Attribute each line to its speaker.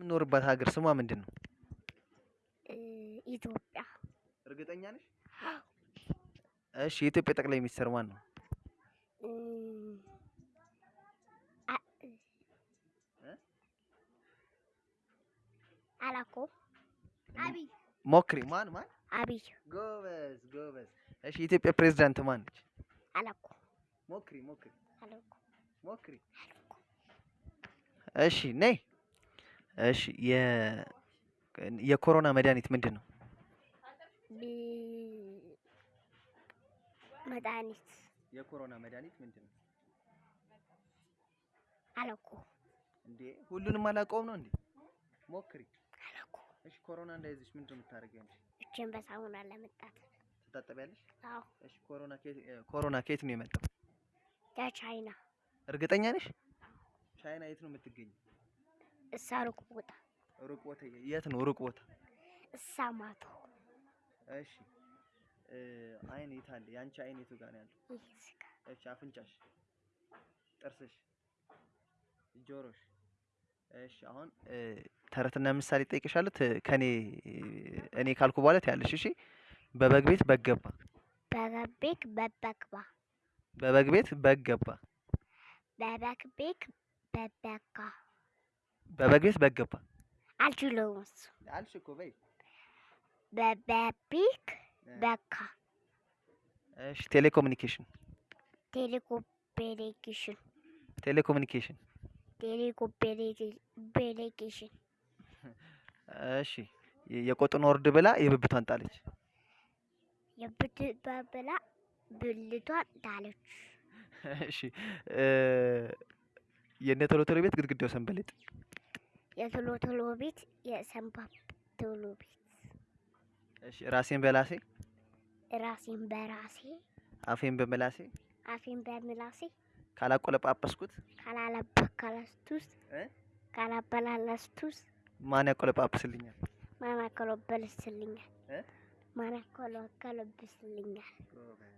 Speaker 1: የምኖርባት ሀገር ስሟ ምንድን ነው?
Speaker 2: ኢትዮጵያ
Speaker 1: እርግጠኛ ነሽ? እሺ የኢትዮጵያ ጠቅላይ ሚኒስትር ማን ነው?
Speaker 2: እ፣ አ-
Speaker 1: እ?
Speaker 2: አላውቀውም። አብይ
Speaker 1: ሞክሪ። ማን ማን?
Speaker 2: አብይ
Speaker 1: ጎበዝ ጎበዝ። እሺ የኢትዮጵያ ፕሬዝዳንት ማን ነች?
Speaker 2: አላውቀውም።
Speaker 1: ሞክሪ ሞክሪ
Speaker 2: አላውቀውም።
Speaker 1: ሞክሪ። እሺ ነይ። እሺ የ የኮሮና መድኃኒት ምንድን ነው?
Speaker 2: መድኃኒት
Speaker 1: የኮሮና መድኃኒት ምንድን ነው?
Speaker 2: አላውቀውም።
Speaker 1: እንዴ ሁሉንም አላውቀውም ነው እንዴ? ሞክሪ።
Speaker 2: አላውቀውም።
Speaker 1: እሺ ኮሮና እንዳይዝሽ ምንድን ነው የምታደርጊው አንቺ?
Speaker 2: እጄን በሳሙና ለመጣት
Speaker 1: ትታጠቢያለሽ?
Speaker 2: አዎ፣
Speaker 1: እሺ ኮሮና ከየት ኮሮና ከየት ነው የመጣው?
Speaker 2: ከቻይና
Speaker 1: እርግጠኛ ነሽ? ቻይና የት ነው የምትገኘው?
Speaker 2: እሳ ሩቅ ቦታ
Speaker 1: ሩቅ ቦታ የት ነው ሩቅ ቦታ?
Speaker 2: እሳ ማቶ
Speaker 1: እሺ አይን የት አለ? የአንቺ አይን የቱ ጋር ነው ያለው? እሺ አፍንጫሽ፣ ጥርስሽ፣ ጆሮሽ። እሺ አሁን ተረትና ምሳሌ ጠይቅሻለሁ። ከኔ እኔ ካልኩ በኋላ ትያለሽ። እሺ በበግ ቤት በግ ገባ፣
Speaker 2: በበቤክ በበግባ
Speaker 1: በበግ ቤት በግ ገባ፣
Speaker 2: በበክቤክ በበጋ
Speaker 1: በበግ ቤት በግ ገባ
Speaker 2: አልችለውም እሱ
Speaker 1: አልሽ እኮ በይ።
Speaker 2: በበቤክ በካ
Speaker 1: እሺ ቴሌኮሙኒኬሽን፣
Speaker 2: ቴሌኮፔሌኬሽን
Speaker 1: ቴሌኮሙኒኬሽን።
Speaker 2: ቴሌኮፔሌኬሽን
Speaker 1: እሺ የ- የቆጡን ወርድ ብላ የብብቷን ጣለች።
Speaker 2: የብትበብላ ብልቷን ጣለች።
Speaker 1: እሺ የእነ ቶሎ ቶሎ ቤት ግድግዳው ሰንበሌጥ።
Speaker 2: የቶሎ ቶሎ ቤት የሰንባብ ቶሎ ቤት።
Speaker 1: እሺ ራሴን በላሴ?
Speaker 2: ራሴን በራሴ።
Speaker 1: አፌን በመላሴ
Speaker 2: አፌን በምላሴ።
Speaker 1: ካላቆለጳጰስኩት?
Speaker 2: ካላለበከለስቱስ
Speaker 1: እ?
Speaker 2: ካላበላለስቱስ
Speaker 1: ማን ያቆለጳጵስልኛል?
Speaker 2: ማናከሎበልስልኛል
Speaker 1: እ?
Speaker 2: ማናከሎከለብስልኛል
Speaker 1: ጎበዝ